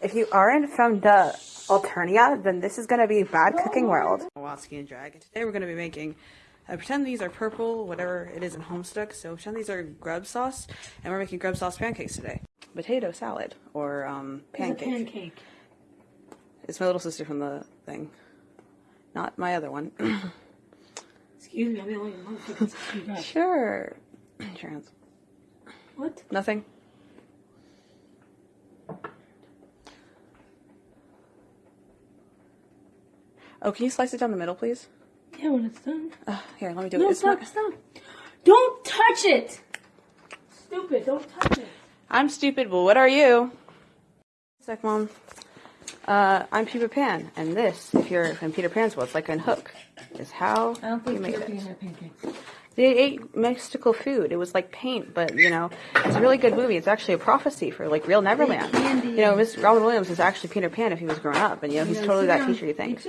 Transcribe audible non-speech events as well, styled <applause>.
If you aren't from the Alternia, then this is gonna be bad cooking world. Watsky and Dragon. Today we're gonna be making. I pretend these are purple, whatever it is in Homestuck. So pretend these are grub sauce, and we're making grub sauce pancakes today. Potato salad or um, pancake. pancake. It's my little sister from the thing, not my other one. <clears throat> Excuse me, I'm the only motherfucker that speak sure. <clears throat> Trans. What? Nothing. Oh, can you slice it down the middle, please? Yeah, when it's done. Uh, here, let me do No, it. It's stop, not. stop. Don't touch it! Stupid, don't touch it. I'm stupid, but what are you? Sec, mom. Uh, I'm Peter Pan, and this, if you're in Peter Pan's world, it's like a hook, is how I don't think you made Peter it. Pan had pancakes. They ate mystical food. It was like paint, but you know, it's a really good movie. It's actually a prophecy for like real Neverland. You know, Miss Robin Williams is actually Peter Pan if he was grown up, and you know, he's totally that teacher you think.